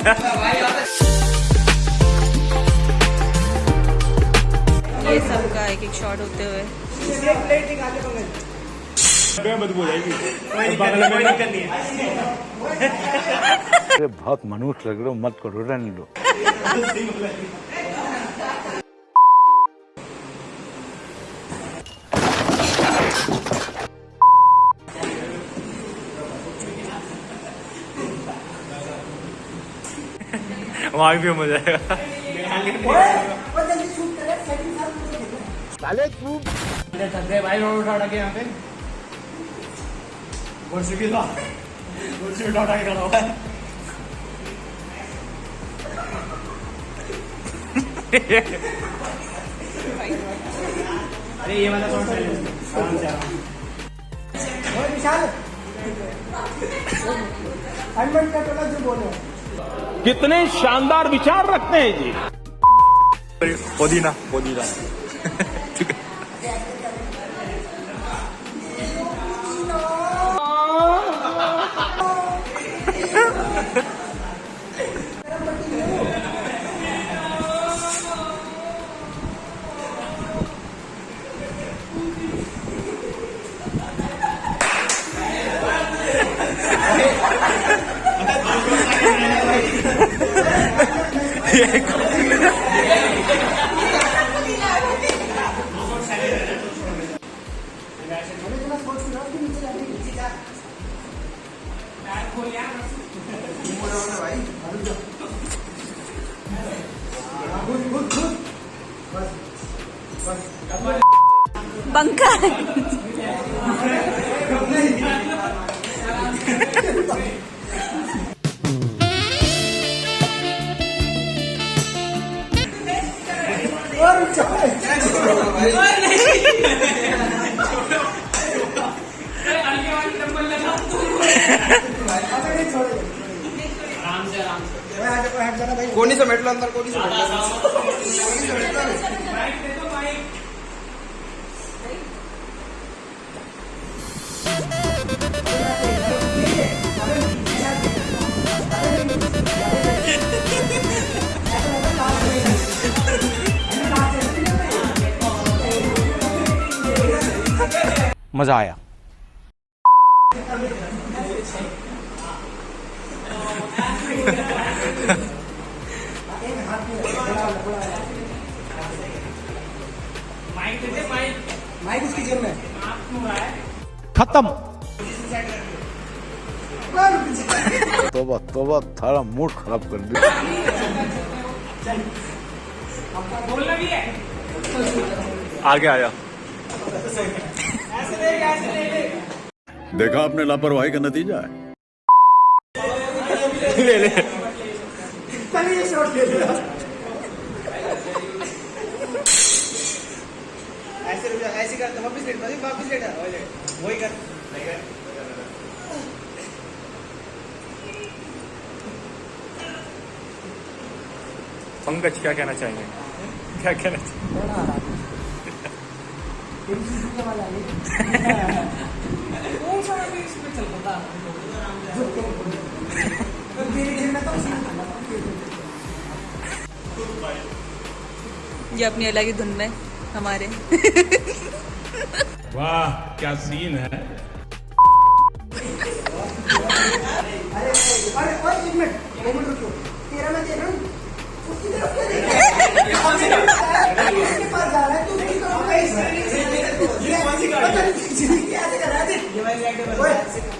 ये सबका एक एक शॉट होते हुए। बदबू जाएगी बहुत मनुष्य लग रहे हो मत करो रन दो। वहाँ भी मज़ा आएगा साले तू भाई रोड उठा उठा के यहाँ पे। मोटरसाइकिल मोटरसाइकिल उठा उठा के खड़ा हुआ है। अरे ये वाला कौन सा है। विशाल। हनुमान का टोला जो बोलो कितने शानदार विचार रखते हैं जी। पुदीना। पुदीना। बंका कोणी समेटलं अंदर कोणी समेटलं मज़ा आया। माइक उसकी जेब में। खत्म। तोबा तोबा थारा मूड खराब कर दिया। आगे आया। देखा आपने लापरवाही का नतीजा है। ले ले। चलिए शॉट ले लिया ऐसे ऐसे कर वापस लेट वापस लेट वही कर। पंकज क्या कहना चाहेंगे? क्या कहना चाहेंगे? ये अपनी अलग ही धुन में हमारे वाह क्या सीन है अरे और एक मिनट एक मिनट रुको तेरा मैं दे रहा हूँ उसकी तरफ़ क्या देख रहा है उसके पास जा रहा है तू उसकी तरफ़ कैसे ये कर रहा है ये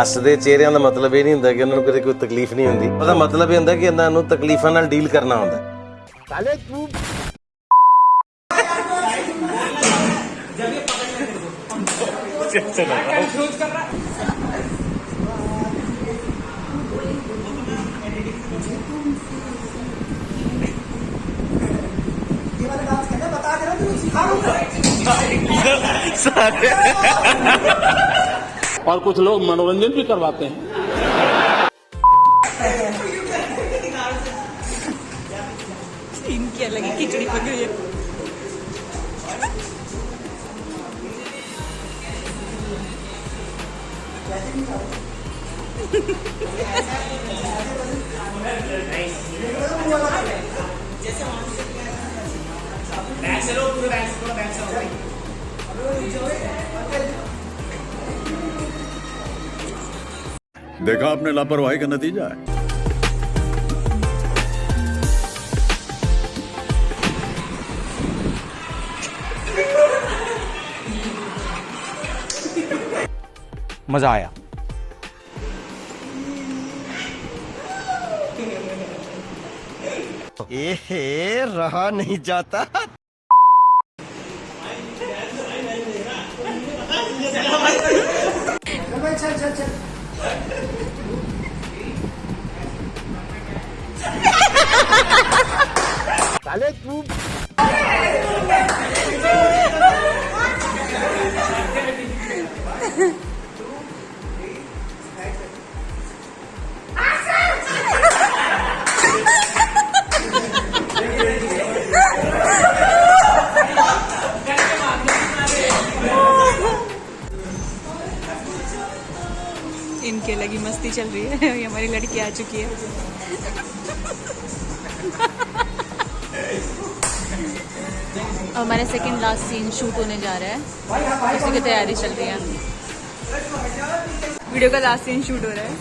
ਹੱਸਦੇ ਚਿਹਰਿਆਂ ਦਾ ਮਤਲਬ ਇਹ ਨਹੀਂ ਹੁੰਦਾ ਕਿ ਉਹਨਾਂ ਨੂੰ ਕਿਤੇ ਕੋਈ ਤਕਲੀਫ ਨਹੀਂ ਹੁੰਦੀ। ਉਹਦਾ ਮਤਲਬ ਇਹ ਹੁੰਦਾ ਕਿ ਇਹਨਾਂ ਨੂੰ ਤਕਲੀਫਾਂ ਨਾਲ ਡੀਲ ਕਰਨਾ ਹੁੰਦਾ। ਸਾਲੇ ਤੂੰ। ਸਾਰੇ। और कुछ लोग मनोरंजन भी करवाते हैं इनकी अलग ही खिचड़ी पक गई है देखा आपने लापरवाही का नतीजा है। मज़ा आया। एहे रहा नहीं जाता। चल चल चल इनकी अलग ही मस्ती चल रही है। हमारी लड़की आ चुकी है। हमारा सेकेंड लास्ट सीन शूट होने जा रहा है उसी की तैयारी चल रही है वीडियो का लास्ट सीन शूट हो रहा है